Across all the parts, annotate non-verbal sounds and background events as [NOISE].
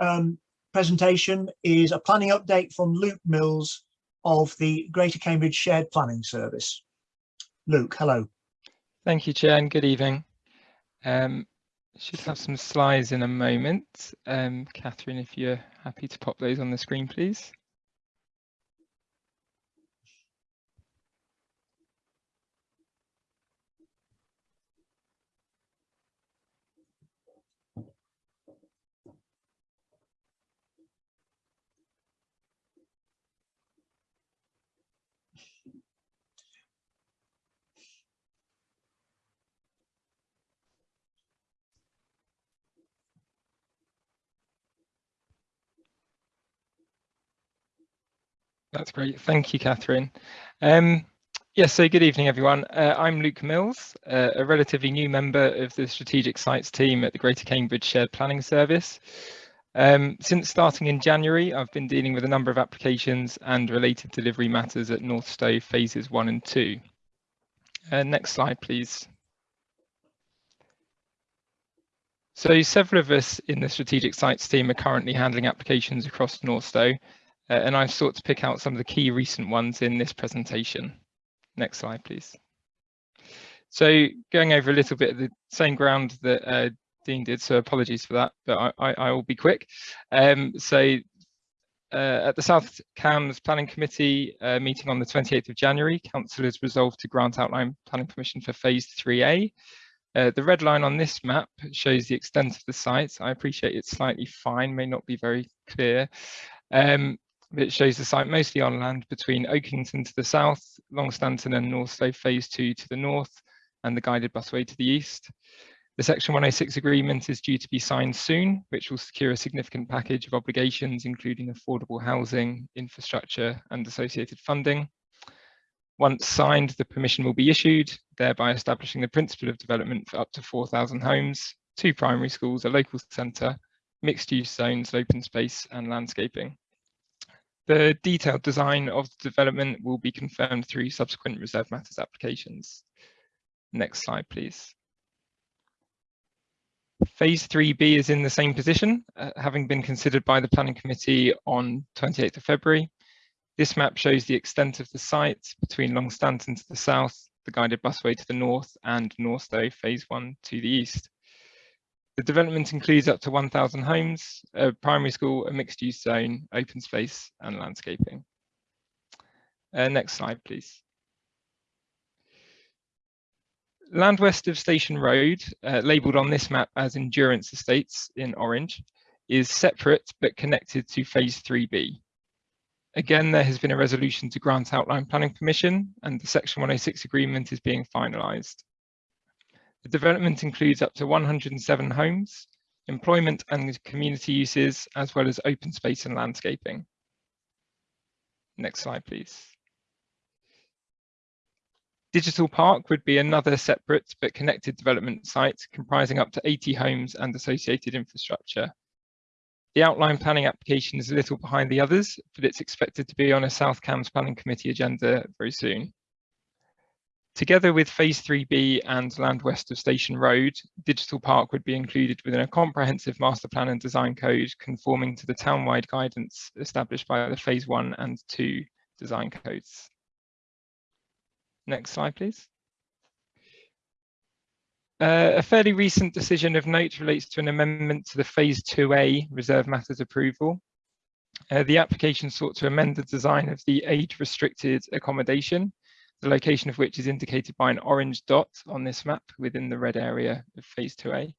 um, presentation is a planning update from Luke Mills of the Greater Cambridge Shared Planning Service. Luke, hello. Thank you, Chair, and good evening. Um, should have some slides in a moment. Um, Catherine, if you're happy to pop those on the screen, please. That's great. Thank you, Catherine. Um, yes, so good evening, everyone. Uh, I'm Luke Mills, uh, a relatively new member of the Strategic Sites team at the Greater Cambridge Shared Planning Service. Um, since starting in January, I've been dealing with a number of applications and related delivery matters at Northstowe phases one and two. Uh, next slide, please. So several of us in the Strategic Sites team are currently handling applications across Northstowe, uh, and I've sought to pick out some of the key recent ones in this presentation. Next slide, please. So going over a little bit of the same ground that uh, Dean did, so apologies for that, but I, I, I will be quick. Um, so uh, at the South Cambs Planning Committee uh, meeting on the 28th of January, Council has resolved to grant outline planning permission for Phase 3A. Uh, the red line on this map shows the extent of the site. I appreciate it's slightly fine, may not be very clear. Um, it shows the site mostly on land between Oakington to the south, Longstanton and Northstowe Phase 2 to the north, and the guided busway to the east. The Section 106 agreement is due to be signed soon, which will secure a significant package of obligations, including affordable housing, infrastructure, and associated funding. Once signed, the permission will be issued, thereby establishing the principle of development for up to 4,000 homes, two primary schools, a local centre, mixed-use zones, open space, and landscaping. The detailed design of the development will be confirmed through subsequent reserve matters applications. Next slide, please. Phase 3B is in the same position, uh, having been considered by the Planning Committee on 28th of February. This map shows the extent of the site between Longstanton to the south, the guided busway to the north, and North Northstowe Phase 1 to the east. The development includes up to 1,000 homes, a primary school, a mixed use zone, open space and landscaping. Uh, next slide, please. Land west of Station Road, uh, labelled on this map as Endurance Estates in orange, is separate but connected to Phase 3B. Again, there has been a resolution to grant outline planning permission and the Section 106 agreement is being finalised. The development includes up to 107 homes, employment and community uses, as well as open space and landscaping. Next slide, please. Digital Park would be another separate but connected development site comprising up to 80 homes and associated infrastructure. The outline planning application is a little behind the others, but it's expected to be on a South Cambs Planning Committee agenda very soon. Together with Phase 3B and land west of Station Road, Digital Park would be included within a comprehensive master plan and design code conforming to the town-wide guidance established by the Phase 1 and 2 design codes. Next slide, please. Uh, a fairly recent decision of note relates to an amendment to the Phase 2A Reserve Matters approval. Uh, the application sought to amend the design of the age-restricted accommodation the location of which is indicated by an orange dot on this map within the red area of phase 2A.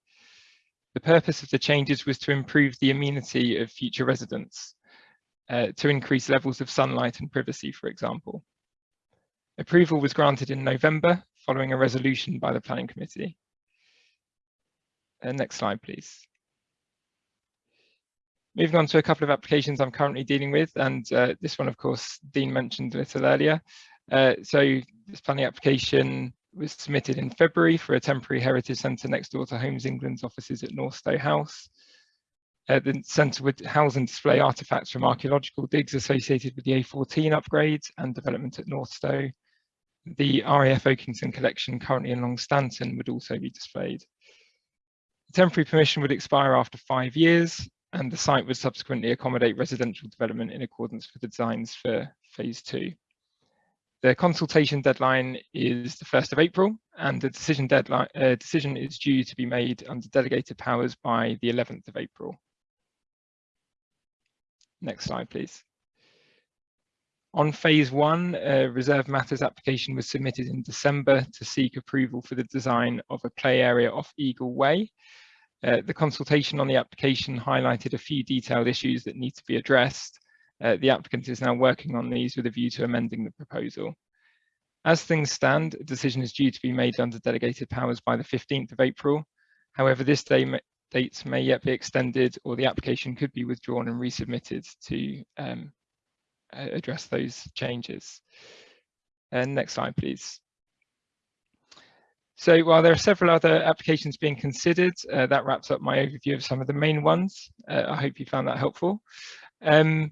The purpose of the changes was to improve the amenity of future residents, uh, to increase levels of sunlight and privacy, for example. Approval was granted in November following a resolution by the Planning Committee. Uh, next slide, please. Moving on to a couple of applications I'm currently dealing with, and uh, this one, of course, Dean mentioned a little earlier. Uh, so this planning application was submitted in February for a temporary heritage centre next door to Homes England's offices at Northstowe House. Uh, the centre would house and display artefacts from archaeological digs associated with the A14 upgrade and development at Northstowe. The RAF Oakington collection currently in Longstanton would also be displayed. The temporary permission would expire after five years and the site would subsequently accommodate residential development in accordance with the designs for phase two. The consultation deadline is the 1st of April and the decision deadline uh, decision is due to be made under delegated powers by the 11th of April. Next slide, please. On phase one, a reserve matters application was submitted in December to seek approval for the design of a play area off Eagle Way. Uh, the consultation on the application highlighted a few detailed issues that need to be addressed, uh, the applicant is now working on these with a view to amending the proposal. As things stand, a decision is due to be made under delegated powers by the 15th of April. However, this day date may yet be extended or the application could be withdrawn and resubmitted to um, address those changes. And next slide, please. So while there are several other applications being considered, uh, that wraps up my overview of some of the main ones. Uh, I hope you found that helpful. Um,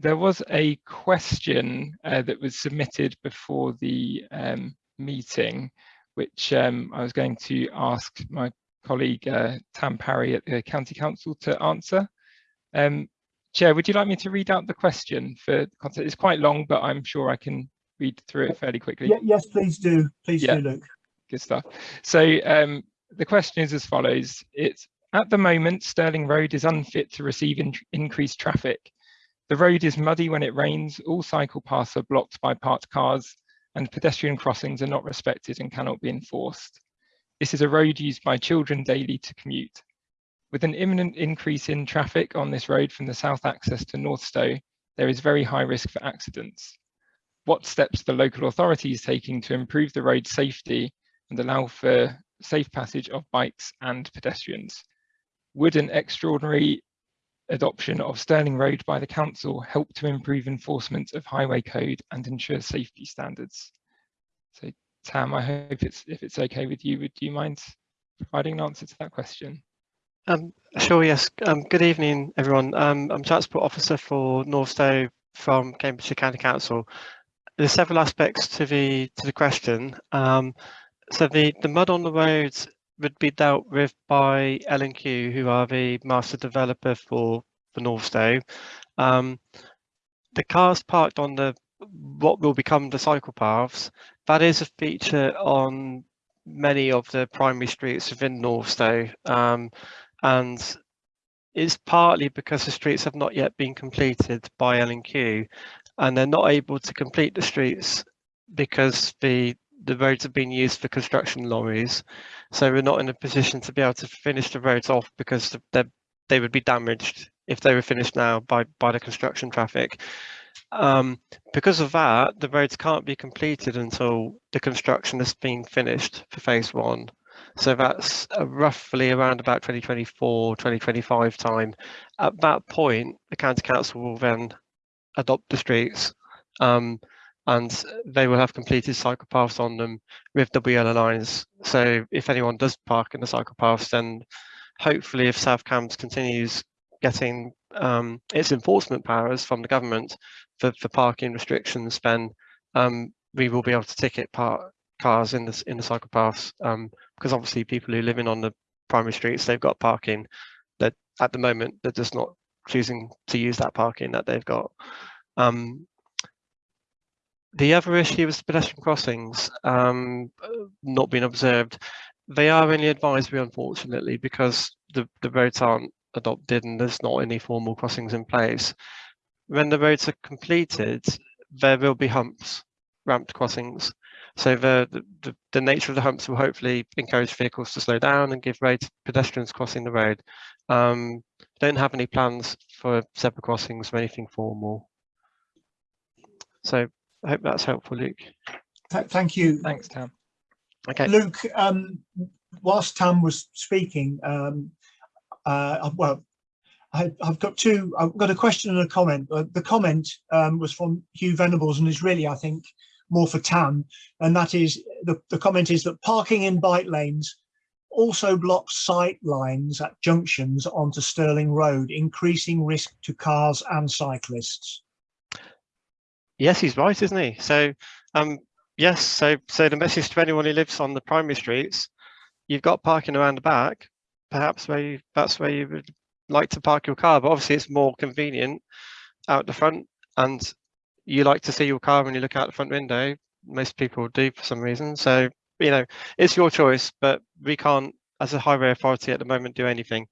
there was a question uh, that was submitted before the um, meeting, which um, I was going to ask my colleague uh, Tam Parry at the County Council to answer. Um, Chair, would you like me to read out the question for content? It's quite long, but I'm sure I can read through it fairly quickly. Yeah, yes, please do. Please Yeah. do, Luke. Good stuff. So um, the question is as follows. It's at the moment, Stirling Road is unfit to receive in increased traffic. The road is muddy when it rains, all cycle paths are blocked by parked cars, and pedestrian crossings are not respected and cannot be enforced. This is a road used by children daily to commute. With an imminent increase in traffic on this road from the south access to Northstowe, there is very high risk for accidents. What steps the local authorities taking to improve the road safety and allow for safe passage of bikes and pedestrians? Would an extraordinary adoption of Stirling Road by the council help to improve enforcement of highway code and ensure safety standards? So Tam, I hope it's if it's okay with you, would you mind providing an answer to that question? Um, sure, yes. Um, good evening, everyone. Um, I'm Transport Officer for Northstowe from Cambridgeshire County Council. There's several aspects to the to the question. Um, so the, the mud on the roads would be dealt with by L&Q, who are the master developer for, Northstowe. Um, the cars parked on the what will become the cycle paths, that is a feature on many of the primary streets within Northstowe. Um, and it's partly because the streets have not yet been completed by L&Q and they're not able to complete the streets because the the roads have been used for construction lorries so we're not in a position to be able to finish the roads off because they they would be damaged if they were finished now by by the construction traffic. Um, because of that the roads can't be completed until the construction has been finished for phase one. So that's roughly around about 2024, 2025 time. At that point, the county council will then adopt the streets. Um, and they will have completed cycle paths on them with yellow lines. So if anyone does park in the cycle paths, then hopefully if South Cambs continues getting um, its enforcement powers from the government for, for parking restrictions, then um, we will be able to ticket park cars in the in the cycle paths um, because obviously people who live in on the primary streets they've got parking that at the moment they're just not choosing to use that parking that they've got. Um, the other issue is pedestrian crossings um, not being observed. They are only advisory, unfortunately, because the, the roads aren't adopted and there's not any formal crossings in place. When the roads are completed, there will be humps, ramped crossings. So the, the, the nature of the humps will hopefully encourage vehicles to slow down and give way to pedestrians crossing the road. Um, don't have any plans for zebra crossings or anything formal. So I hope that's helpful, Luke. Th thank you. Thanks, Tam. Okay. Luke, um, whilst Tam was speaking, um, uh, well, I, have got two, I've got a question and a comment. Uh, the comment um, was from Hugh Venables and is really, I think, more for Tam, and that is the, the comment is that parking in bike lanes also blocks sight lines at junctions onto Stirling Road, increasing risk to cars and cyclists. Yes, he's right, isn't he? So, um, yes, so so the message to anyone who lives on the primary streets, you've got parking around the back, perhaps where you, that's where you would like to park your car, but obviously it's more convenient out the front and you like to see your car when you look out the front window. Most people do for some reason. So, you know, it's your choice, but we can't, as a highway authority at the moment, do anything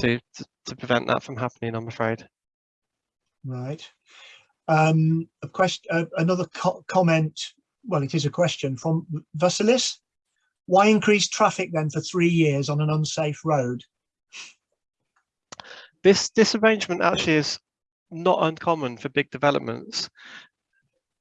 to, to, to prevent that from happening, I'm afraid. Right. Um, a question, uh, another co comment, well, it is a question from Vasilis. Why increase traffic then for three years on an unsafe road? This, this arrangement actually is not uncommon for big developments.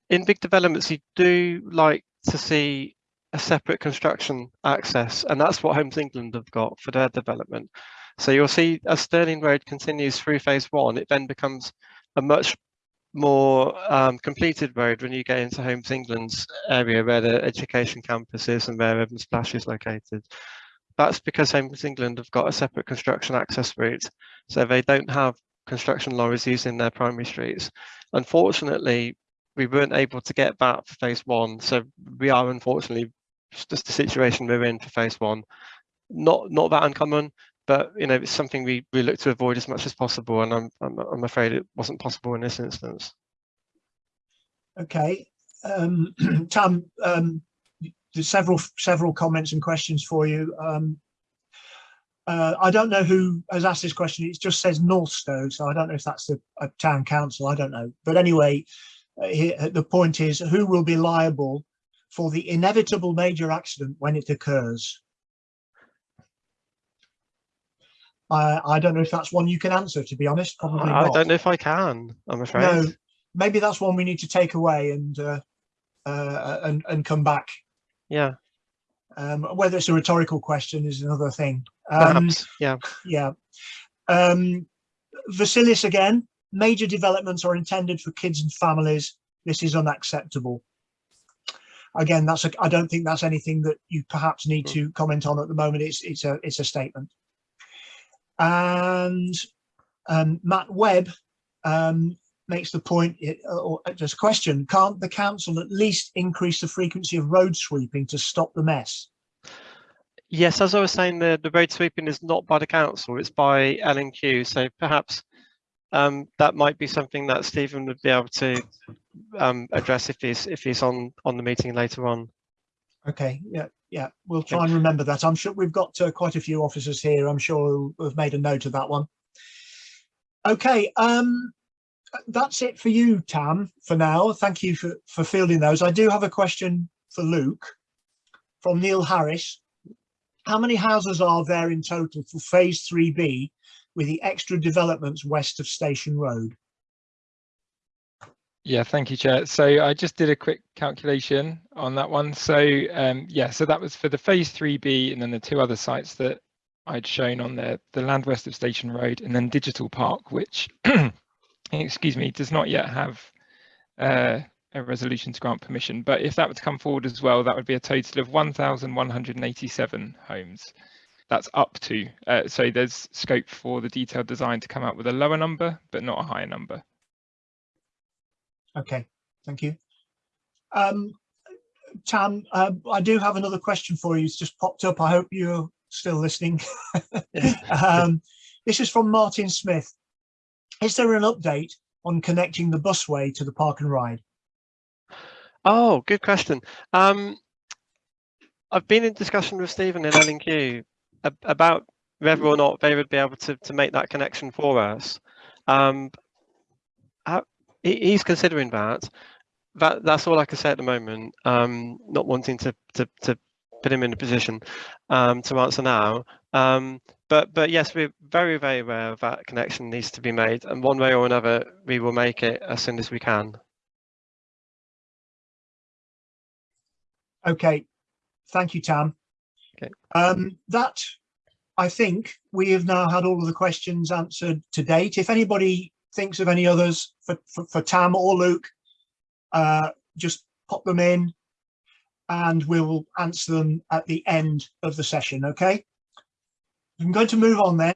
In big developments, you do like to see a separate construction access, and that's what Homes England have got for their development. So you'll see as Stirling Road continues through phase one, it then becomes a much more um, completed road when you get into Homes England's area where the education campus is and where Evans Splash is located. That's because Homes England have got a separate construction access route. So they don't have construction lorries using their primary streets. Unfortunately, we weren't able to get that for phase one. So we are unfortunately just the situation we're in for phase one. Not not that uncommon, but you know it's something we we look to avoid as much as possible. And I'm I'm, I'm afraid it wasn't possible in this instance. Okay, um, [CLEARS THROAT] um, there's several several comments and questions for you. Um, uh, I don't know who has asked this question. It just says Northstowe, so I don't know if that's a, town council. I don't know. But anyway, uh, here, the point is who will be liable for the inevitable major accident when it occurs? I, I don't know if that's one you can answer, to be honest. Probably I, I don't know if I can. I'm afraid. No, maybe that's one we need to take away and uh, uh, and and come back. Yeah, Um, whether it's a rhetorical question is another thing. Um, perhaps. yeah. yeah. Um, Vasilis again, major developments are intended for kids and families. This is unacceptable. Again, that's a, I don't think that's anything that you perhaps need to comment on at the moment. It's it's a it's a statement. And um, Matt Webb um, makes the point, it- or just a question, can't the council at least increase the frequency of road sweeping to stop the mess? Yes, as I was saying, the, the road sweeping is not by the council, it's by L&Q. So perhaps um, that might be something that Stephen would be able to um, address if he's if he's on on the meeting later on. Okay, yeah, yeah, we'll try and remember that. I'm sure we've got uh, quite a few officers here. I'm sure have made a note of that one. Okay, um, that's it for you, Tam, for now. Thank you for, for fielding those. I do have a question for Luke from Neil Harris. How many houses are there in total for phase 3B with the extra developments west of Station Road? Yeah, thank you, Chair. So I just did a quick calculation on that one. So um, yeah, so that was for the phase 3B and then the two other sites that I'd shown on there, the land west of Station Road and then Digital Park, which, [CLEARS THROAT] excuse me, does not yet have uh, a resolution to grant permission. But if that were to come forward as well, that would be a total of 1,187 homes. That's up to, uh, so there's scope for the detailed design to come out with a lower number, but not a higher number. Okay, thank you. Um, Tam, uh, I do have another question for you. It's just popped up. I hope you're still listening. [LAUGHS] um, this is from Martin Smith. Is there an update on connecting the busway to the park and ride? Oh, good question. Um, I've been in discussion with Stephen in L&Q about whether or not they would be able to, to make that connection for us. Um, he's considering that. That that's all I can say at the moment. Um, not wanting to to to put him in a position um, to answer now. Um, but but yes, we're very very aware of that connection needs to be made, and one way or another, we will make it as soon as we can. Okay, thank you, Tam. Okay. Um, that, I think we have now had all of the questions answered to date. If anybody thinks of any others for, for, for Tam or Luke, uh, just pop them in and we'll answer them at the end of the session, okay? I'm going to move on then